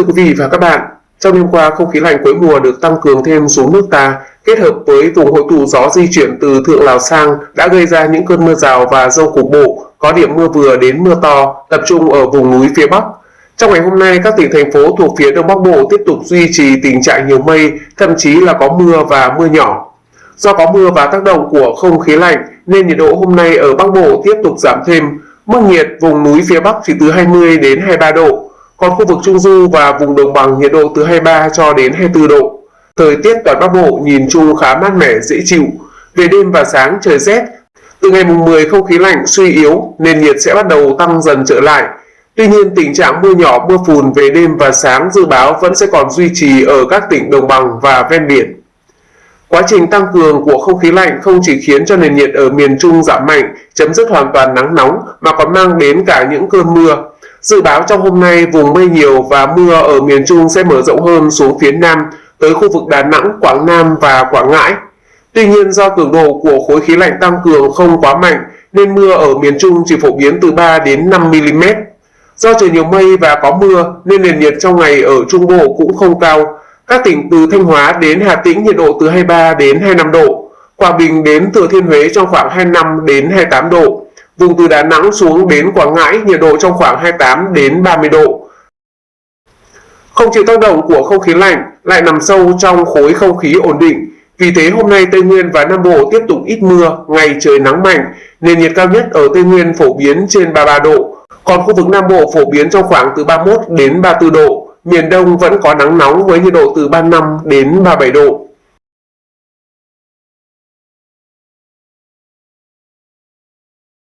Thưa quý vị và các bạn, trong đêm qua không khí lạnh cuối mùa được tăng cường thêm xuống nước ta, kết hợp với vùng hội tụ gió di chuyển từ thượng Lào sang đã gây ra những cơn mưa rào và rông cục bộ, có điểm mưa vừa đến mưa to, tập trung ở vùng núi phía Bắc. Trong ngày hôm nay, các tỉnh thành phố thuộc phía Đông Bắc Bộ tiếp tục duy trì tình trạng nhiều mây, thậm chí là có mưa và mưa nhỏ. Do có mưa và tác động của không khí lạnh nên nhiệt độ hôm nay ở Bắc Bộ tiếp tục giảm thêm, mức nhiệt vùng núi phía Bắc chỉ từ 20 đến 23 độ, còn khu vực Trung Du và vùng đồng bằng nhiệt độ từ 23 cho đến 24 độ. Thời tiết toàn Bắc Bộ nhìn chung khá mát mẻ dễ chịu. Về đêm và sáng trời rét. Từ ngày mùng 10 không khí lạnh suy yếu nên nhiệt sẽ bắt đầu tăng dần trở lại. Tuy nhiên tình trạng mưa nhỏ mưa phùn về đêm và sáng dự báo vẫn sẽ còn duy trì ở các tỉnh đồng bằng và ven biển. Quá trình tăng cường của không khí lạnh không chỉ khiến cho nền nhiệt ở miền Trung giảm mạnh, chấm dứt hoàn toàn nắng nóng mà còn mang đến cả những cơn mưa. Dự báo trong hôm nay vùng mây nhiều và mưa ở miền Trung sẽ mở rộng hơn xuống phía Nam tới khu vực Đà Nẵng, Quảng Nam và Quảng Ngãi. Tuy nhiên do cường độ của khối khí lạnh tăng cường không quá mạnh nên mưa ở miền Trung chỉ phổ biến từ 3 đến 5 mm. Do trời nhiều mây và có mưa nên nền nhiệt trong ngày ở Trung Bộ cũng không cao. Các tỉnh từ Thanh Hóa đến Hà Tĩnh nhiệt độ từ 23 đến 25 độ. Quảng Bình đến Thừa Thiên Huế trong khoảng 25 đến 28 độ. Vùng từ Đà Nẵng xuống đến Quảng Ngãi nhiệt độ trong khoảng 28 đến 30 độ. Không chịu tác động của không khí lạnh lại nằm sâu trong khối không khí ổn định. Vì thế hôm nay Tây Nguyên và Nam Bộ tiếp tục ít mưa, ngày trời nắng mạnh, nền nhiệt cao nhất ở Tây Nguyên phổ biến trên 33 độ, còn khu vực Nam Bộ phổ biến trong khoảng từ 31 đến 34 độ. Miền Đông vẫn có nắng nóng với nhiệt độ từ 35 đến 37 độ.